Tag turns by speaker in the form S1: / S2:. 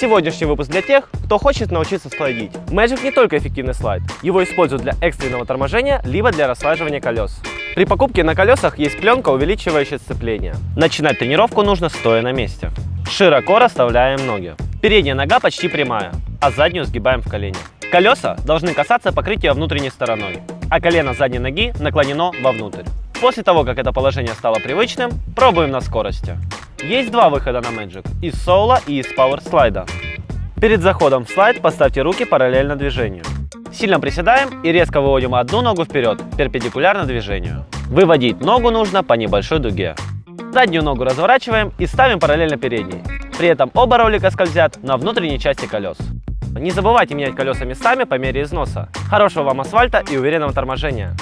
S1: Сегодняшний выпуск для тех, кто хочет научиться слайдить. Magic не только эффективный слайд, его используют для экстренного торможения, либо для расслаживания колес. При покупке на колесах есть пленка, увеличивающая сцепление. Начинать тренировку нужно стоя на месте. Широко расставляем ноги. Передняя нога почти прямая, а заднюю сгибаем в колени. Колеса должны касаться покрытия внутренней стороной, а колено задней ноги наклонено вовнутрь. После того, как это положение стало привычным, пробуем на скорости. Есть два выхода на Magic – из соло и из Power слайда. Перед заходом в слайд поставьте руки параллельно движению. Сильно приседаем и резко выводим одну ногу вперед, перпендикулярно движению. Выводить ногу нужно по небольшой дуге. Заднюю ногу разворачиваем и ставим параллельно передней. При этом оба ролика скользят на внутренней части колес. Не забывайте менять колеса местами по мере износа. Хорошего вам асфальта и уверенного торможения.